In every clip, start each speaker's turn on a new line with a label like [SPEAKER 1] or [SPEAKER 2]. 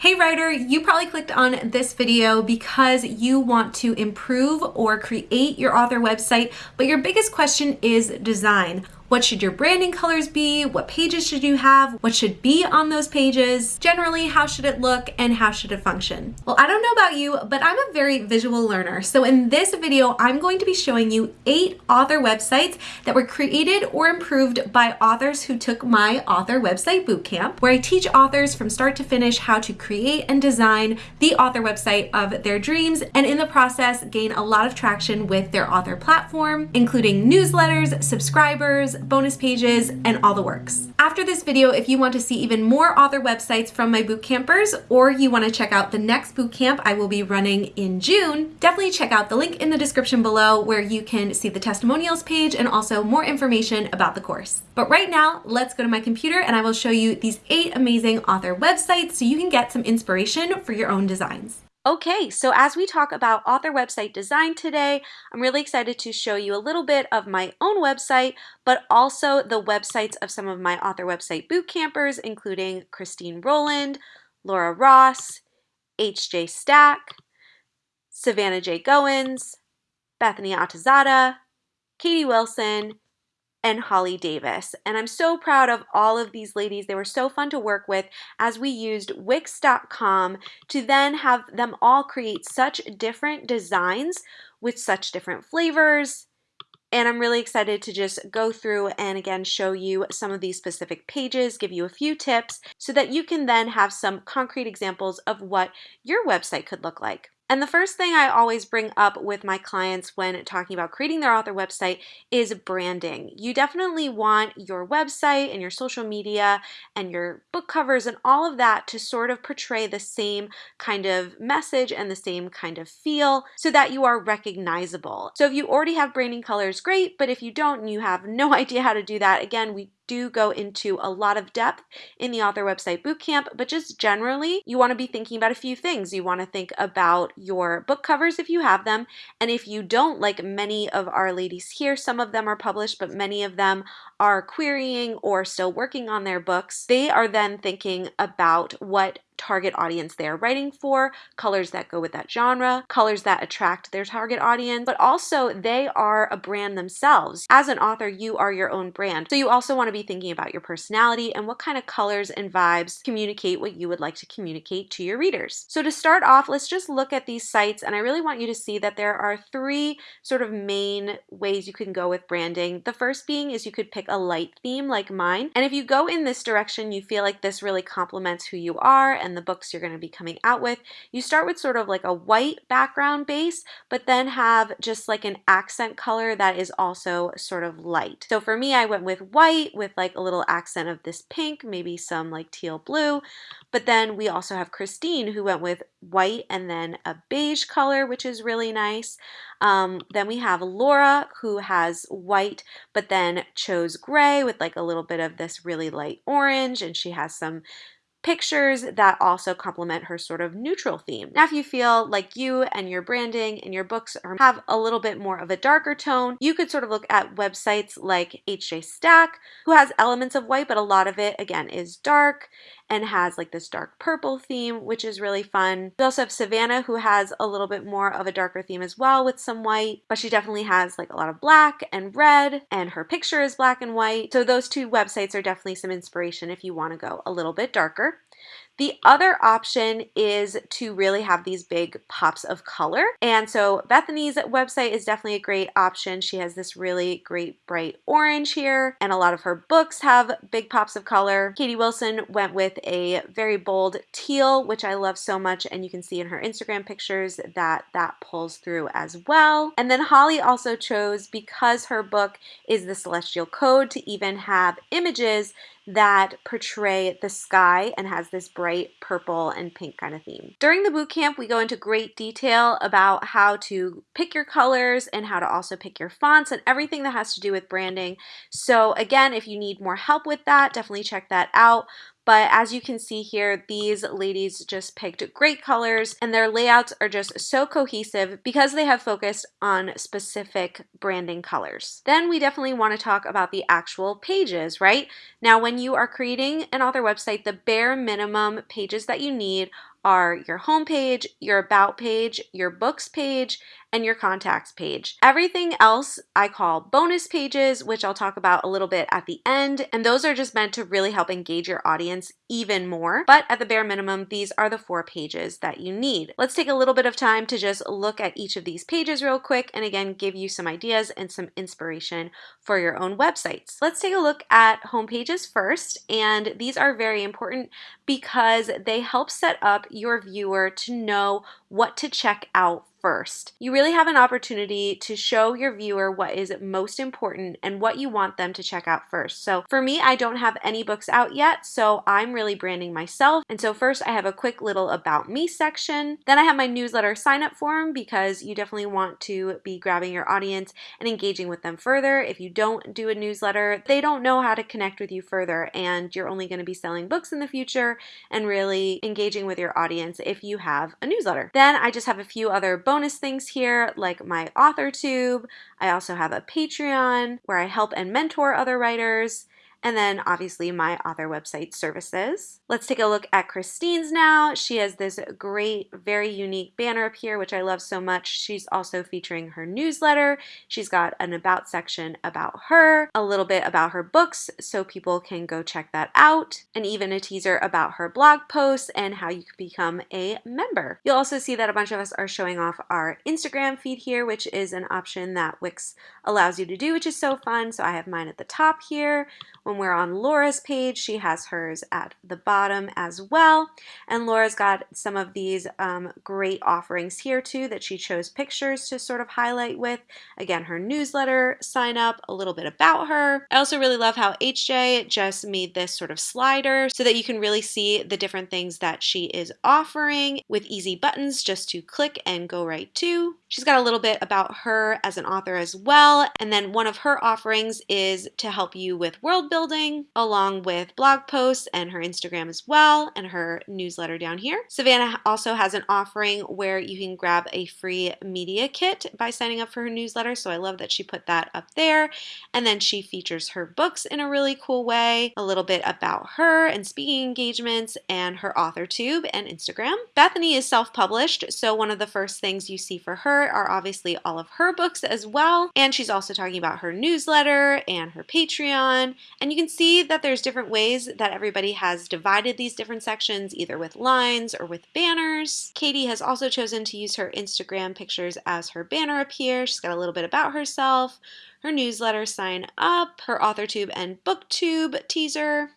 [SPEAKER 1] Hey writer, you probably clicked on this video because you want to improve or create your author website, but your biggest question is design. What should your branding colors be? What pages should you have? What should be on those pages? Generally, how should it look and how should it function? Well, I don't know about you, but I'm a very visual learner. So in this video, I'm going to be showing you eight author websites that were created or improved by authors who took my author website bootcamp, where I teach authors from start to finish how to create and design the author website of their dreams, and in the process, gain a lot of traction with their author platform, including newsletters, subscribers, bonus pages, and all the works. After this video, if you want to see even more author websites from my bootcampers, or you want to check out the next bootcamp I will be running in June, definitely check out the link in the description below where you can see the testimonials page and also more information about the course. But right now, let's go to my computer and I will show you these eight amazing author websites so you can get some inspiration for your own designs. Okay, so as we talk about author website design today, I'm really excited to show you a little bit of my own website, but also the websites of some of my author website boot campers, including Christine Rowland, Laura Ross, H.J. Stack, Savannah J. Goins, Bethany Atazadeh, Katie Wilson, and Holly Davis. And I'm so proud of all of these ladies. They were so fun to work with as we used Wix.com to then have them all create such different designs with such different flavors. And I'm really excited to just go through and again show you some of these specific pages, give you a few tips so that you can then have some concrete examples of what your website could look like. And the first thing I always bring up with my clients when talking about creating their author website is branding. You definitely want your website and your social media and your book covers and all of that to sort of portray the same kind of message and the same kind of feel so that you are recognizable. So if you already have branding colors, great, but if you don't and you have no idea how to do that, again, we do go into a lot of depth in the author website bootcamp, but just generally, you want to be thinking about a few things. You want to think about your book covers if you have them, and if you don't, like many of our ladies here, some of them are published, but many of them are querying or still working on their books, they are then thinking about what target audience they are writing for, colors that go with that genre, colors that attract their target audience, but also they are a brand themselves. As an author, you are your own brand. So you also want to be thinking about your personality and what kind of colors and vibes communicate what you would like to communicate to your readers. So to start off, let's just look at these sites and I really want you to see that there are three sort of main ways you can go with branding. The first being is you could pick a light theme like mine. And if you go in this direction, you feel like this really complements who you are and the books you're going to be coming out with. You start with sort of like a white background base, but then have just like an accent color that is also sort of light. So for me, I went with white with like a little accent of this pink, maybe some like teal blue. But then we also have Christine who went with white and then a beige color, which is really nice. Um, then we have Laura who has white, but then chose gray with like a little bit of this really light orange and she has some pictures that also complement her sort of neutral theme. Now, if you feel like you and your branding and your books are, have a little bit more of a darker tone, you could sort of look at websites like HJ Stack, who has elements of white, but a lot of it, again, is dark and has like this dark purple theme, which is really fun. We also have Savannah, who has a little bit more of a darker theme as well with some white, but she definitely has like a lot of black and red, and her picture is black and white. So those two websites are definitely some inspiration if you want to go a little bit darker. The other option is to really have these big pops of color. And so Bethany's website is definitely a great option. She has this really great bright orange here, and a lot of her books have big pops of color. Katie Wilson went with a very bold teal, which I love so much, and you can see in her Instagram pictures that that pulls through as well. And then Holly also chose, because her book is the Celestial Code, to even have images that portray the sky and has this bright purple and pink kind of theme. During the boot camp, we go into great detail about how to pick your colors and how to also pick your fonts and everything that has to do with branding. So again, if you need more help with that, definitely check that out. But as you can see here, these ladies just picked great colors and their layouts are just so cohesive because they have focused on specific branding colors. Then we definitely want to talk about the actual pages, right? Now, when you are creating an author website, the bare minimum pages that you need are your homepage, your about page, your books page, and your contacts page. Everything else I call bonus pages, which I'll talk about a little bit at the end, and those are just meant to really help engage your audience even more. But at the bare minimum, these are the four pages that you need. Let's take a little bit of time to just look at each of these pages real quick and again give you some ideas and some inspiration for your own websites. Let's take a look at home pages first, and these are very important because they help set up your viewer to know what to check out first. You really have an opportunity to show your viewer what is most important and what you want them to check out first. So for me, I don't have any books out yet, so I'm really branding myself. And so first I have a quick little about me section. Then I have my newsletter sign up form because you definitely want to be grabbing your audience and engaging with them further. If you don't do a newsletter, they don't know how to connect with you further and you're only going to be selling books in the future and really engaging with your audience if you have a newsletter. Then I just have a few other bonus things here like my author tube. I also have a Patreon where I help and mentor other writers and then obviously my author website services. Let's take a look at Christine's now. She has this great, very unique banner up here, which I love so much. She's also featuring her newsletter. She's got an about section about her, a little bit about her books so people can go check that out, and even a teaser about her blog posts and how you can become a member. You'll also see that a bunch of us are showing off our Instagram feed here, which is an option that Wix allows you to do, which is so fun. So I have mine at the top here. When we're on Laura's page, she has hers at the bottom as well. And Laura's got some of these um, great offerings here too that she chose pictures to sort of highlight with. Again, her newsletter, sign up, a little bit about her. I also really love how HJ just made this sort of slider so that you can really see the different things that she is offering with easy buttons just to click and go right to. She's got a little bit about her as an author as well. And then one of her offerings is to help you with world building building, along with blog posts and her Instagram as well, and her newsletter down here. Savannah also has an offering where you can grab a free media kit by signing up for her newsletter, so I love that she put that up there. And then she features her books in a really cool way, a little bit about her and speaking engagements, and her author tube and Instagram. Bethany is self-published, so one of the first things you see for her are obviously all of her books as well, and she's also talking about her newsletter and her Patreon, and you can see that there's different ways that everybody has divided these different sections, either with lines or with banners. Katie has also chosen to use her Instagram pictures as her banner up here. She's got a little bit about herself, her newsletter sign up, her AuthorTube and BookTube teaser,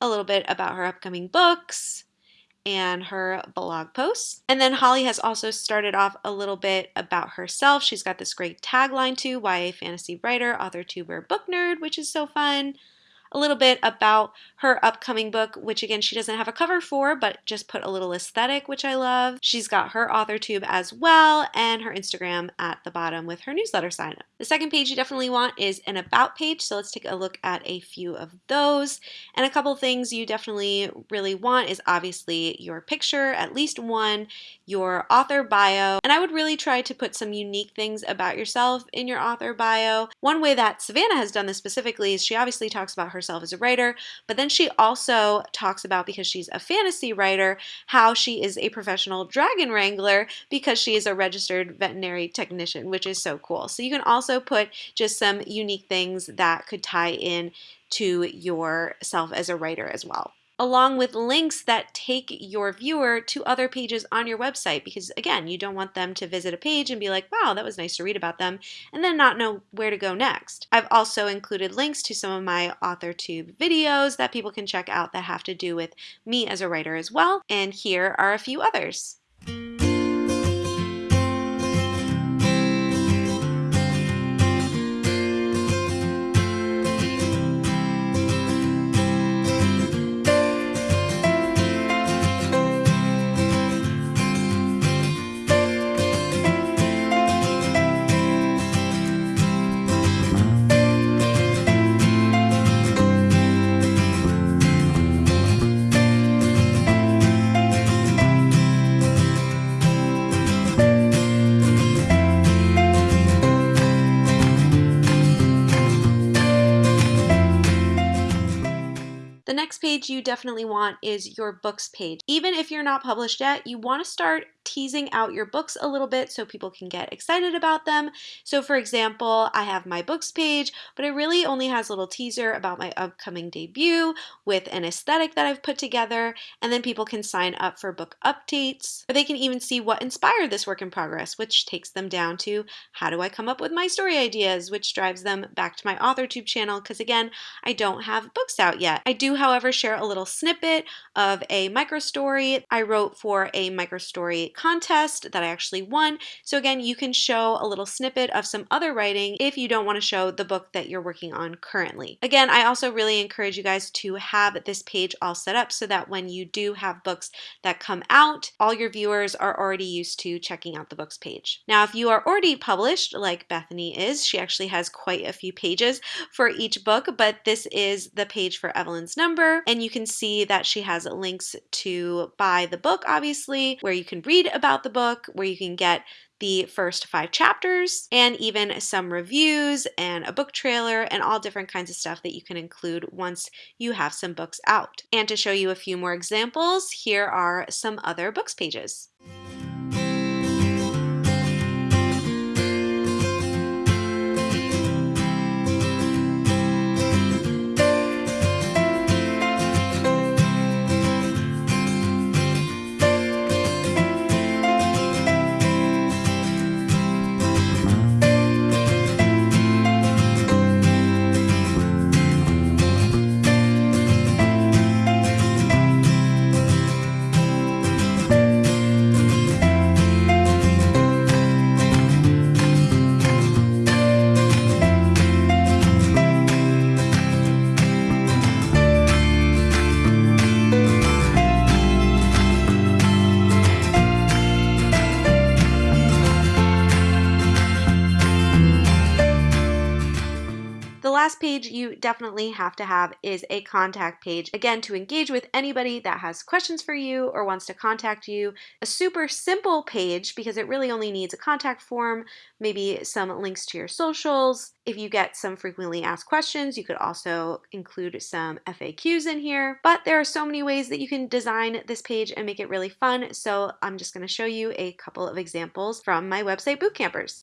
[SPEAKER 1] a little bit about her upcoming books, and her blog posts. And then Holly has also started off a little bit about herself. She's got this great tagline too, YA fantasy writer, author, tuber, book nerd, which is so fun a little bit about her upcoming book, which again, she doesn't have a cover for, but just put a little aesthetic, which I love. She's got her author tube as well and her Instagram at the bottom with her newsletter sign up. The second page you definitely want is an about page, so let's take a look at a few of those. And a couple things you definitely really want is obviously your picture, at least one, your author bio, and I would really try to put some unique things about yourself in your author bio. One way that Savannah has done this specifically is she obviously talks about herself as a writer, but then she also talks about, because she's a fantasy writer, how she is a professional dragon wrangler because she is a registered veterinary technician, which is so cool. So you can also put just some unique things that could tie in to yourself as a writer as well along with links that take your viewer to other pages on your website because again you don't want them to visit a page and be like wow that was nice to read about them and then not know where to go next. I've also included links to some of my AuthorTube videos that people can check out that have to do with me as a writer as well and here are a few others. Page you definitely want is your books page. Even if you're not published yet, you want to start teasing out your books a little bit so people can get excited about them. So for example, I have my books page, but it really only has a little teaser about my upcoming debut with an aesthetic that I've put together, and then people can sign up for book updates, or they can even see what inspired this work in progress, which takes them down to how do I come up with my story ideas, which drives them back to my AuthorTube channel, because again, I don't have books out yet. I do, however, share a little snippet of a micro story I wrote for a micro story contest that I actually won. So again, you can show a little snippet of some other writing if you don't want to show the book that you're working on currently. Again, I also really encourage you guys to have this page all set up so that when you do have books that come out, all your viewers are already used to checking out the books page. Now, if you are already published, like Bethany is, she actually has quite a few pages for each book, but this is the page for Evelyn's number, and you can see that she has links to buy the book, obviously, where you can read read about the book, where you can get the first five chapters, and even some reviews and a book trailer and all different kinds of stuff that you can include once you have some books out. And to show you a few more examples, here are some other books pages. Last page you definitely have to have is a contact page. Again, to engage with anybody that has questions for you or wants to contact you. A super simple page because it really only needs a contact form, maybe some links to your socials. If you get some frequently asked questions, you could also include some FAQs in here. But there are so many ways that you can design this page and make it really fun. So I'm just gonna show you a couple of examples from my website Bootcampers.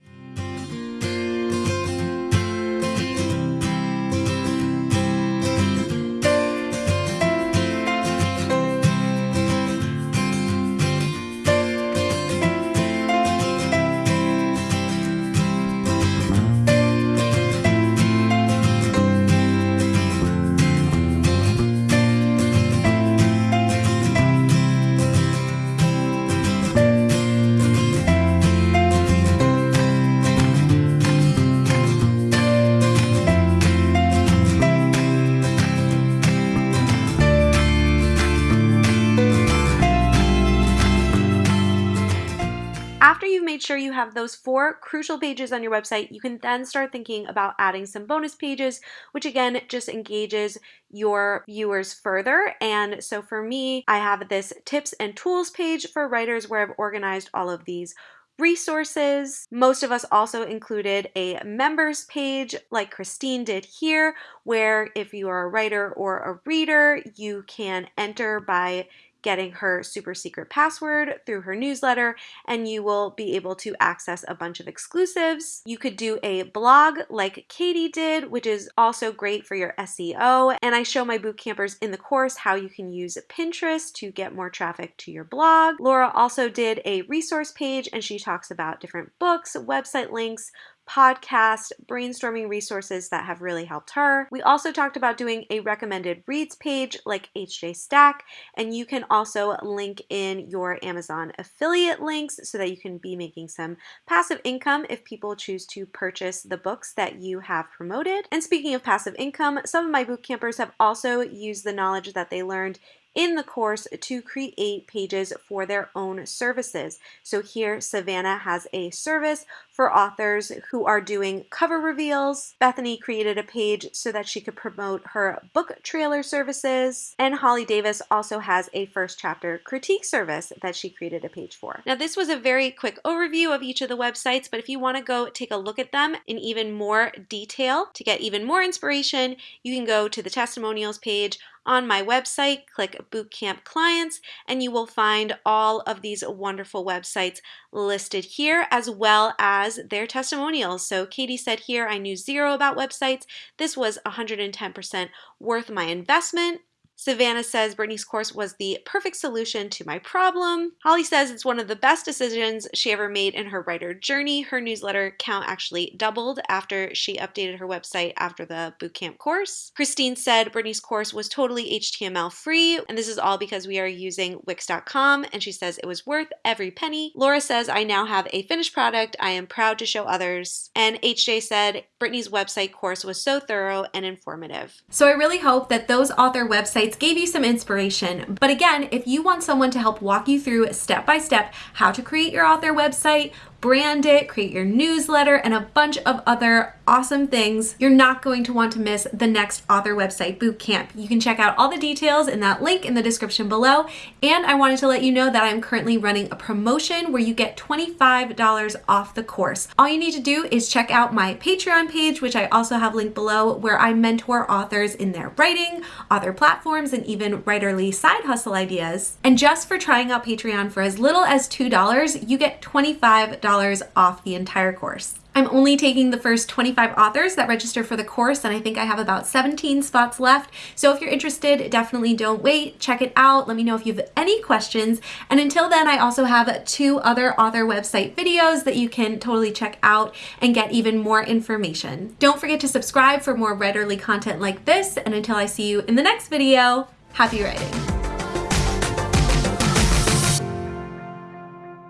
[SPEAKER 1] Sure you have those four crucial pages on your website, you can then start thinking about adding some bonus pages, which again just engages your viewers further. And so for me, I have this tips and tools page for writers where I've organized all of these resources. Most of us also included a members page like Christine did here, where if you are a writer or a reader, you can enter by getting her super secret password through her newsletter, and you will be able to access a bunch of exclusives. You could do a blog like Katie did, which is also great for your SEO. And I show my boot campers in the course how you can use Pinterest to get more traffic to your blog. Laura also did a resource page and she talks about different books, website links, podcast, brainstorming resources that have really helped her. We also talked about doing a recommended reads page like HJ Stack, and you can also link in your Amazon affiliate links so that you can be making some passive income if people choose to purchase the books that you have promoted. And speaking of passive income, some of my boot campers have also used the knowledge that they learned in the course to create pages for their own services. So here Savannah has a service for authors who are doing cover reveals. Bethany created a page so that she could promote her book trailer services. And Holly Davis also has a first chapter critique service that she created a page for. Now this was a very quick overview of each of the websites, but if you want to go take a look at them in even more detail to get even more inspiration, you can go to the testimonials page on my website, click Bootcamp Clients, and you will find all of these wonderful websites listed here as well as their testimonials. So Katie said here, I knew zero about websites. This was 110% worth my investment. Savannah says Brittany's course was the perfect solution to my problem. Holly says it's one of the best decisions she ever made in her writer journey. Her newsletter count actually doubled after she updated her website after the bootcamp course. Christine said Brittany's course was totally HTML free, and this is all because we are using Wix.com, and she says it was worth every penny. Laura says I now have a finished product I am proud to show others. And HJ said Brittany's website course was so thorough and informative. So I really hope that those author websites gave you some inspiration. But again, if you want someone to help walk you through step by step how to create your author website, brand it, create your newsletter, and a bunch of other awesome things, you're not going to want to miss the next author website bootcamp. You can check out all the details in that link in the description below. And I wanted to let you know that I'm currently running a promotion where you get $25 off the course. All you need to do is check out my Patreon page, which I also have linked below, where I mentor authors in their writing, author platforms, and even writerly side hustle ideas. And just for trying out Patreon for as little as $2, you get $25 $10 off the entire course. I'm only taking the first 25 authors that register for the course, and I think I have about 17 spots left. So if you're interested, definitely don't wait. Check it out. Let me know if you have any questions. And until then, I also have two other author website videos that you can totally check out and get even more information. Don't forget to subscribe for more writerly content like this. And until I see you in the next video, happy writing.